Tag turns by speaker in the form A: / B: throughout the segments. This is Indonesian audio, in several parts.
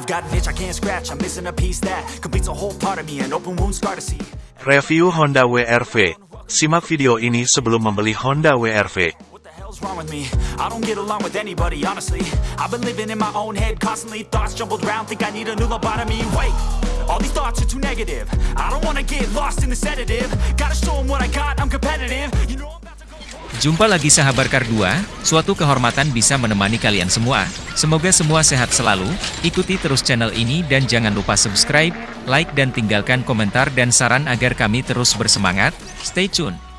A: I've got an itch I can't scratch, I'm missing a piece that completes a whole part of me, an open wound scar to see.
B: Review Honda WRV. Simak video ini sebelum membeli Honda WRV.
A: What the hell's wrong with me? I don't get along with anybody, honestly. I've been living in my own head constantly, thoughts jumbled round, think I need a new lobotomy. Wait, all these thoughts are too negative. I don't wanna get lost in the sedative. Gotta show 'em what I got, I'm competitive.
C: Jumpa lagi sahabat Kar 2, suatu kehormatan bisa menemani kalian semua. Semoga semua sehat selalu, ikuti terus channel ini dan jangan lupa subscribe, like dan tinggalkan komentar dan saran agar kami terus bersemangat. Stay tune.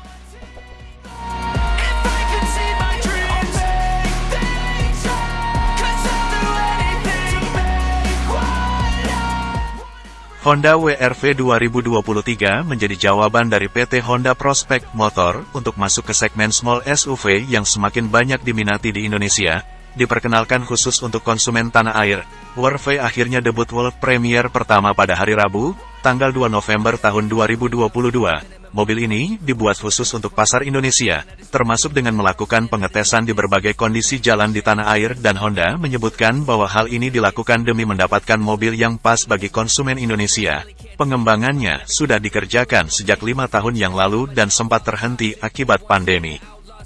B: Honda WRV 2023 menjadi jawaban dari PT Honda Prospect Motor untuk masuk ke segmen small SUV yang semakin banyak diminati di Indonesia. Diperkenalkan khusus untuk konsumen tanah air, WRV akhirnya debut World Premiere pertama pada hari Rabu, tanggal 2 November tahun 2022. Mobil ini dibuat khusus untuk pasar Indonesia, termasuk dengan melakukan pengetesan di berbagai kondisi jalan di tanah air dan Honda menyebutkan bahwa hal ini dilakukan demi mendapatkan mobil yang pas bagi konsumen Indonesia. Pengembangannya sudah dikerjakan sejak lima tahun yang lalu dan sempat terhenti akibat pandemi.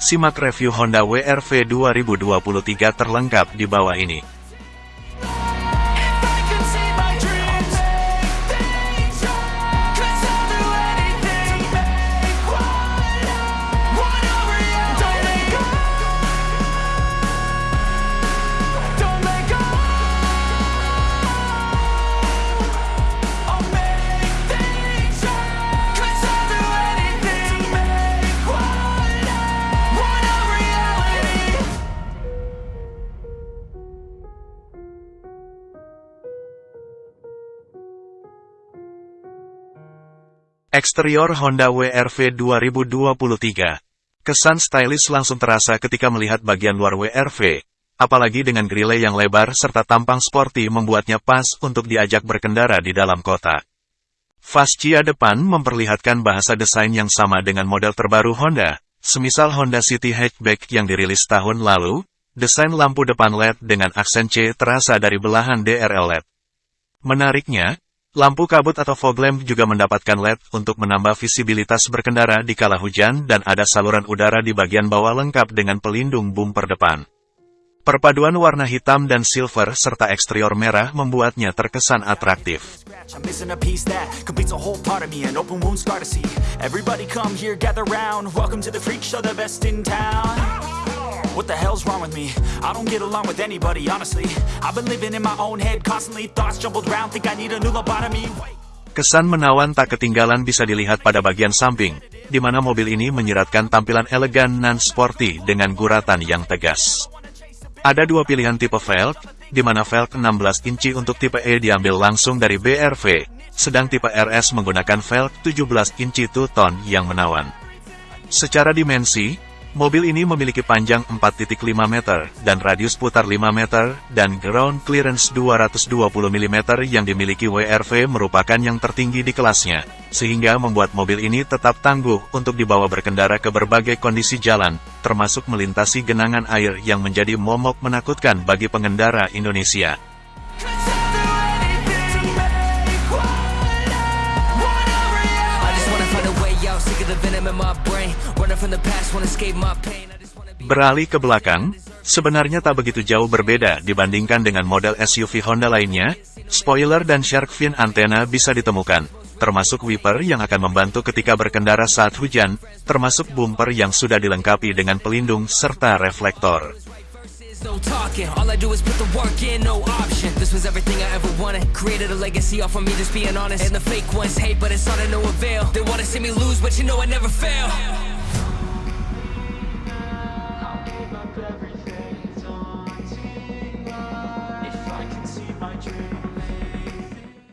B: simak review Honda WRV 2023 terlengkap di bawah ini. Eksterior Honda WRV 2023. Kesan stylish langsung terasa ketika melihat bagian luar WRV. Apalagi dengan grille yang lebar serta tampang sporty membuatnya pas untuk diajak berkendara di dalam kota. Fascia depan memperlihatkan bahasa desain yang sama dengan model terbaru Honda, semisal Honda City Hatchback yang dirilis tahun lalu, desain lampu depan LED dengan aksen C terasa dari belahan DRL LED. Menariknya, lampu kabut atau fog lamp juga mendapatkan LED untuk menambah visibilitas berkendara di kala hujan dan ada saluran udara di bagian bawah lengkap dengan pelindung bumper depan. Perpaduan warna hitam dan silver serta eksterior merah membuatnya terkesan atraktif.
A: What the hell's wrong with me? I don't get along with anybody, honestly. I've been living in my own head constantly, thoughts jumbled round, think I need a new lobotomy.
B: Kesan menawan tak ketinggalan bisa dilihat pada bagian samping, di mana mobil ini menyiratkan tampilan elegan dan sporty dengan guratan yang tegas. Ada dua pilihan tipe velg, di mana velg 16 inci untuk tipe E diambil langsung dari BRV, sedang tipe RS menggunakan velg 17 inci two-tone yang menawan. Secara dimensi, mobil ini memiliki panjang 4.5 meter, dan radius putar 5 meter, dan ground clearance 220 mm yang dimiliki WRV merupakan yang tertinggi di kelasnya, sehingga membuat mobil ini tetap tangguh untuk dibawa berkendara ke berbagai kondisi jalan, termasuk melintasi genangan air yang menjadi momok menakutkan bagi pengendara Indonesia. Beralih ke belakang, sebenarnya tak begitu jauh berbeda dibandingkan dengan model SUV Honda lainnya, spoiler dan shark fin antena bisa ditemukan, termasuk wiper yang akan membantu ketika berkendara saat hujan, termasuk bumper yang sudah dilengkapi dengan pelindung serta reflektor.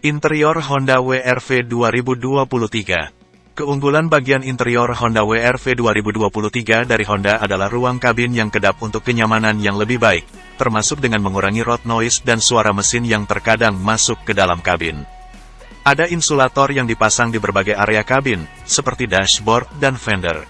B: Interior Honda WRV 2023 Keunggulan bagian interior Honda WRV 2023 dari Honda adalah ruang kabin yang kedap untuk kenyamanan yang lebih baik, termasuk dengan mengurangi road noise dan suara mesin yang terkadang masuk ke dalam kabin. Ada insulator yang dipasang di berbagai area kabin, seperti dashboard dan fender.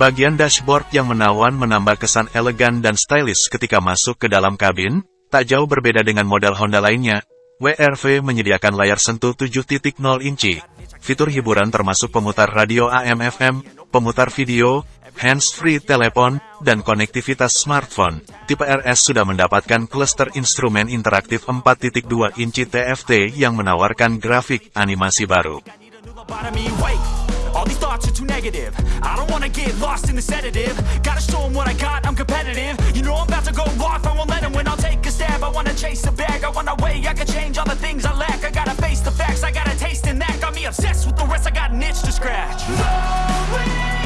B: Bagian dashboard yang menawan menambah kesan elegan dan stylish ketika masuk ke dalam kabin, tak jauh berbeda dengan model Honda lainnya, WRV menyediakan layar sentuh 7.0 inci. Fitur hiburan termasuk pemutar radio AM/FM, pemutar video, hands-free telepon, dan konektivitas smartphone. Tipe RS sudah mendapatkan cluster instrumen interaktif 4.2 inci TFT yang menawarkan grafik animasi baru.
A: All these thoughts are too negative. I don't wanna get lost in the sedative. Gotta show them what I got, I'm competitive. You know I'm about to go off, I won't let them win. I'll take a stab, I wanna chase a bag. I want a way, I can change all the things I lack. I gotta face the facts, I got a taste in that Got me obsessed with the rest, I got an itch to scratch. No way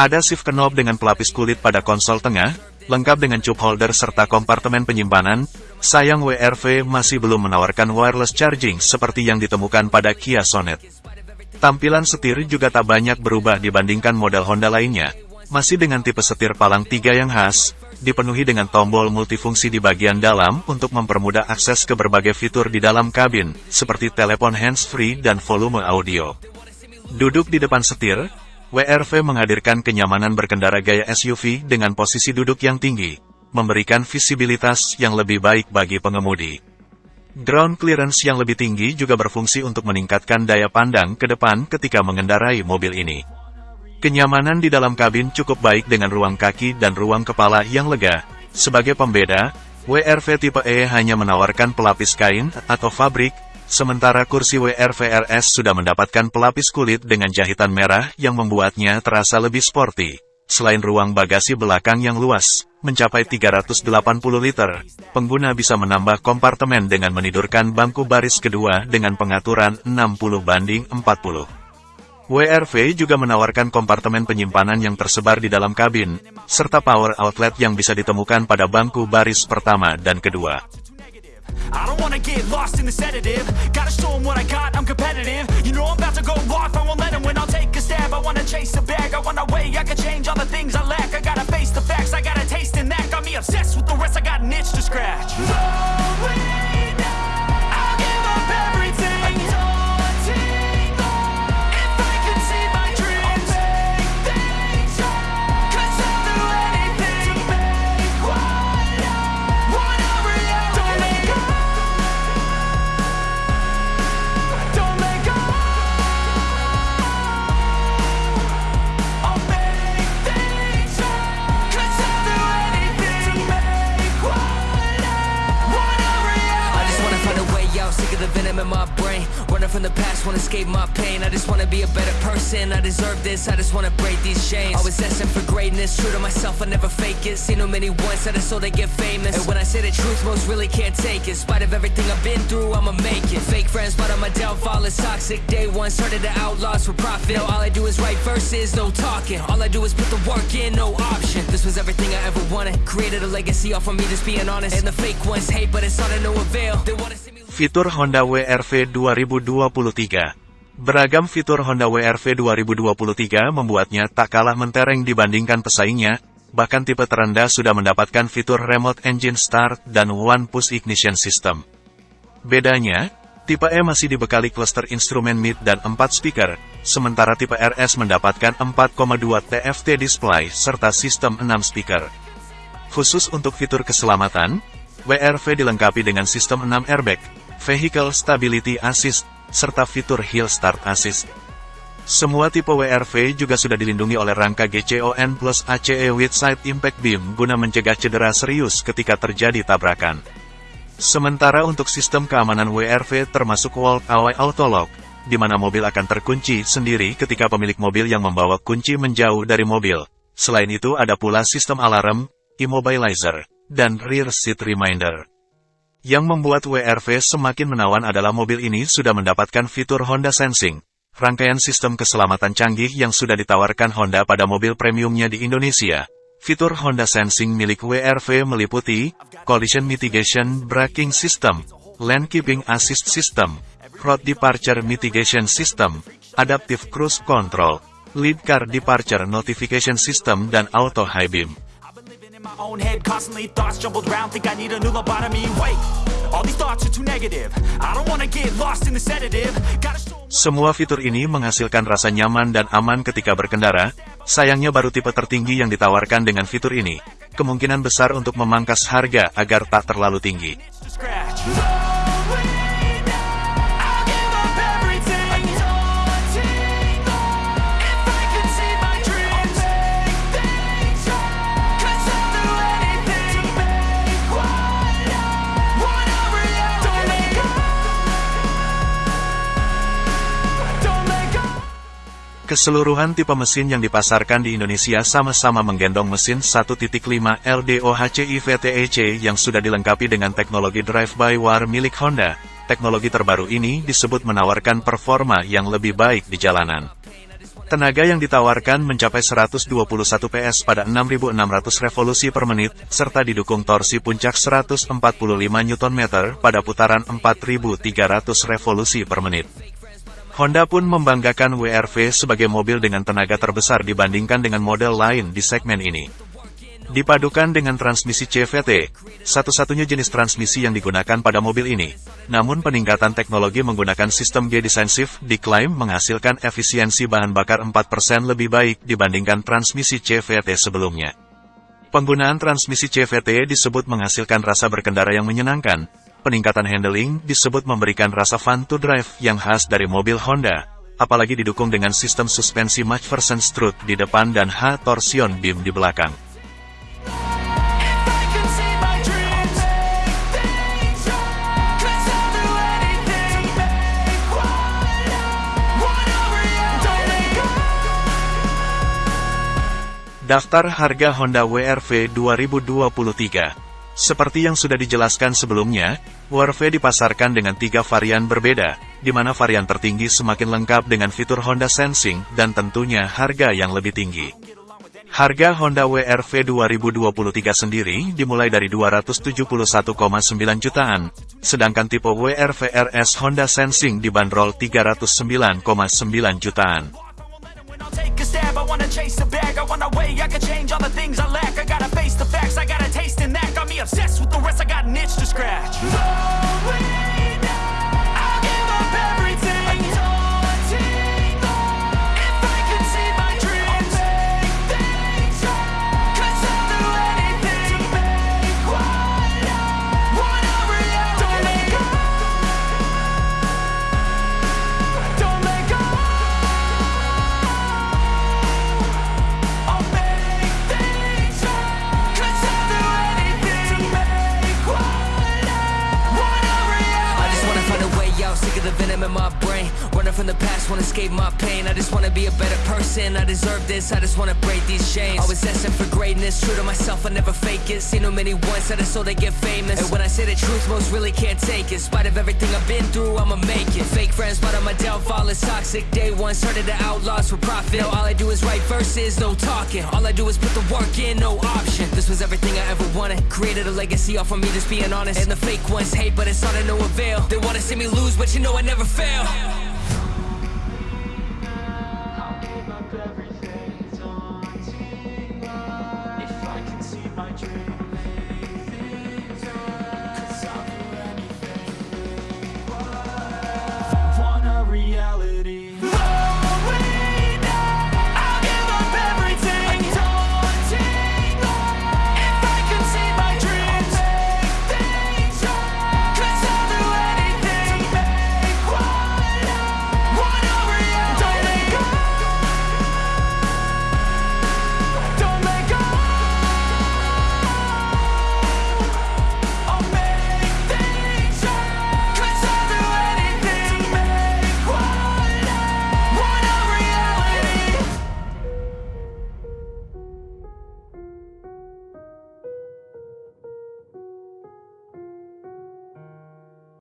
B: Ada shift knob dengan pelapis kulit pada konsol tengah, lengkap dengan cup holder serta kompartemen penyimpanan. Sayang WRV masih belum menawarkan wireless charging seperti yang ditemukan pada Kia Sonet. Tampilan setir juga tak banyak berubah dibandingkan model Honda lainnya. Masih dengan tipe setir palang tiga yang khas, dipenuhi dengan tombol multifungsi di bagian dalam untuk mempermudah akses ke berbagai fitur di dalam kabin, seperti telepon hands-free dan volume audio. Duduk di depan setir, WRV menghadirkan kenyamanan berkendara gaya SUV dengan posisi duduk yang tinggi, memberikan visibilitas yang lebih baik bagi pengemudi. Ground clearance yang lebih tinggi juga berfungsi untuk meningkatkan daya pandang ke depan ketika mengendarai mobil ini. Kenyamanan di dalam kabin cukup baik dengan ruang kaki dan ruang kepala yang lega. Sebagai pembeda, WRV tipe E hanya menawarkan pelapis kain atau fabrik, sementara kursi WRV RS sudah mendapatkan pelapis kulit dengan jahitan merah yang membuatnya terasa lebih sporty. Selain ruang bagasi belakang yang luas, mencapai 380 liter, pengguna bisa menambah kompartemen dengan menidurkan bangku baris kedua dengan pengaturan 60 banding 40. WRV juga menawarkan kompartemen penyimpanan yang tersebar di dalam kabin, serta power outlet yang bisa ditemukan pada bangku baris pertama dan kedua.
A: I don't wanna get lost in the sedative. Gotta show them what I I
D: just wanna be a better person. I deserve this. I just wanna break these chains. Always asking for greatness, true to myself, I never fake it. Seen too many once that I so they get famous. And when I say the truth, most really can't take it. In spite of everything I've been through, I'ma make it. Fake friends, but on my downfall is toxic. Day one started the outlaws for profit. Now all I do is write verses, no talking. All I do is put the work in, no option. This was everything I ever wanted. Created a legacy off of me, just being honest. And the fake ones hate, but it's all to no avail. They wanna see me.
B: Fitur Honda WRV 2023 Beragam fitur Honda WRV 2023 membuatnya tak kalah mentereng dibandingkan pesaingnya, bahkan tipe terendah sudah mendapatkan fitur Remote Engine Start dan One Push Ignition System. Bedanya, tipe E masih dibekali cluster instrumen mid dan 4 speaker, sementara tipe RS mendapatkan 4,2 TFT display serta sistem 6 speaker. Khusus untuk fitur keselamatan, WRV dilengkapi dengan sistem 6 airbag, Vehicle Stability Assist, serta fitur Hill Start Assist. Semua tipe WRV juga sudah dilindungi oleh rangka GCON plus ACE with Side Impact Beam guna mencegah cedera serius ketika terjadi tabrakan. Sementara untuk sistem keamanan WRV termasuk Walk Away Auto Lock, di mana mobil akan terkunci sendiri ketika pemilik mobil yang membawa kunci menjauh dari mobil. Selain itu ada pula sistem alarm, immobilizer, dan rear seat reminder. Yang membuat WRV semakin menawan adalah mobil ini sudah mendapatkan fitur Honda Sensing, rangkaian sistem keselamatan canggih yang sudah ditawarkan Honda pada mobil premiumnya di Indonesia. Fitur Honda Sensing milik WRV meliputi Collision Mitigation Braking System, Lane Keeping Assist System, Road Departure Mitigation System, Adaptive Cruise Control, Lead Car Departure Notification System, dan Auto High Beam.
A: Own head, constantly thoughts jumbled round. Think I need a new lobotomy. Wait, all these thoughts are too negative. I don't wanna get lost in the sedative. Gotta show
B: Semua fitur ini menghasilkan rasa nyaman dan aman ketika berkendara, sayangnya baru tipe tertinggi yang ditawarkan dengan fitur ini. Kemungkinan besar untuk memangkas harga agar tak terlalu tinggi. Keseluruhan tipe mesin yang dipasarkan di Indonesia sama-sama menggendong mesin 1.5 LDOHCI VTEC yang sudah dilengkapi dengan teknologi drive-by-wire milik Honda. Teknologi terbaru ini disebut menawarkan performa yang lebih baik di jalanan. Tenaga yang ditawarkan mencapai 121 PS pada 6.600 revolusi per menit, serta didukung torsi puncak 145 Nm pada putaran 4.300 revolusi per menit. Honda pun membanggakan WRV sebagai mobil dengan tenaga terbesar dibandingkan dengan model lain di segmen ini. Dipadukan dengan transmisi CVT, satu-satunya jenis transmisi yang digunakan pada mobil ini. Namun peningkatan teknologi menggunakan sistem G-Defensive diklaim menghasilkan efisiensi bahan bakar 4% lebih baik dibandingkan transmisi CVT sebelumnya. Penggunaan transmisi CVT disebut menghasilkan rasa berkendara yang menyenangkan. Peningkatan handling disebut memberikan rasa fun to drive yang khas dari mobil Honda, apalagi didukung dengan sistem suspensi McPherson strut di depan dan H-torsion beam di belakang. Daftar harga Honda WRV 2023 Seperti yang sudah dijelaskan sebelumnya, WRV dipasarkan dengan tiga varian berbeda, di mana varian tertinggi semakin lengkap dengan fitur Honda Sensing dan tentunya harga yang lebih tinggi. Harga Honda WRV 2023 sendiri dimulai dari 271,9 jutaan, sedangkan tipe WRV RS Honda Sensing dibanderol 309,9 jutaan.
A: Obsessed with the rest, I got an itch to scratch. I'll give my
D: pain. I just wanna be a better person. I deserve this, I just wanna break these chains. Always asking for greatness, true to myself, I never fake it. Seen too many ones that I so they get famous. And when I say the truth, most really can't take it. In spite of everything I've been through, I'ma make it. Fake friends, but on my downfall is toxic. Day one, started the outlaws for profit. Now all I do is write verses, no talking. All I do is put the work in, no option. This was everything I ever wanted. Created a legacy off of me, just being honest. And the fake ones hate, but it's all to no avail. They wanna see me lose, but you know I never fail.